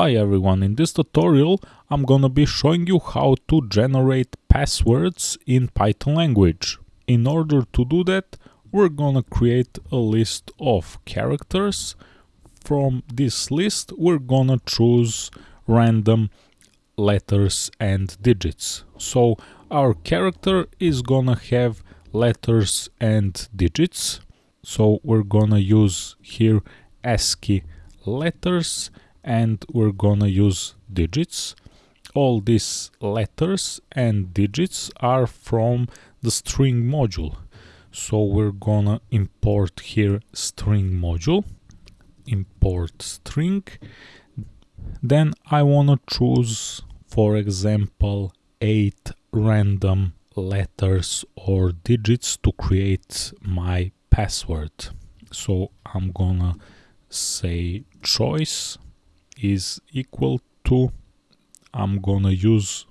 Hi everyone, in this tutorial I'm gonna be showing you how to generate passwords in Python language. In order to do that, we're gonna create a list of characters. From this list, we're gonna choose random letters and digits. So our character is gonna have letters and digits. So we're gonna use here ASCII letters and we're gonna use digits. All these letters and digits are from the string module. So we're gonna import here string module import string. Then I wanna choose for example eight random letters or digits to create my password. So I'm gonna say choice is equal to I'm gonna use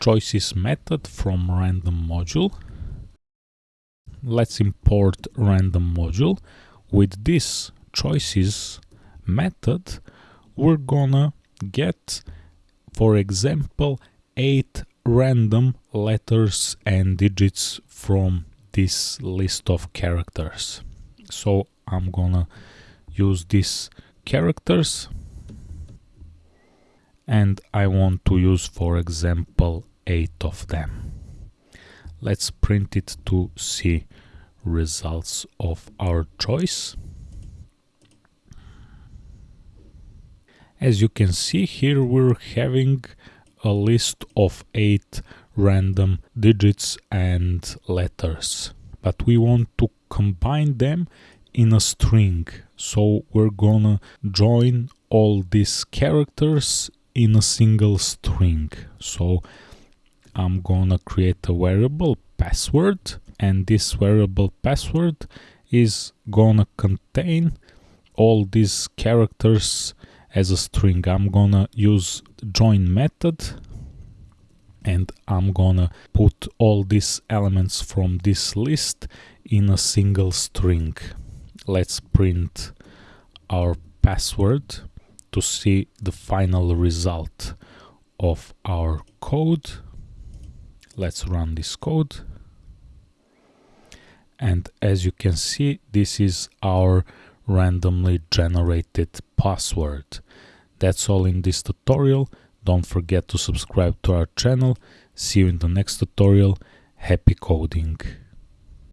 choices method from random module. Let's import random module. With this choices method we're gonna get for example eight random letters and digits from this list of characters. So I'm gonna use these characters and I want to use for example 8 of them. Let's print it to see results of our choice. As you can see here we're having a list of 8 random digits and letters but we want to combine them in a string so we're gonna join all these characters in a single string. So I'm gonna create a variable password and this variable password is gonna contain all these characters as a string. I'm gonna use join method and I'm gonna put all these elements from this list in a single string. Let's print our password to see the final result of our code. Let's run this code. And as you can see, this is our randomly generated password. That's all in this tutorial. Don't forget to subscribe to our channel. See you in the next tutorial. Happy coding!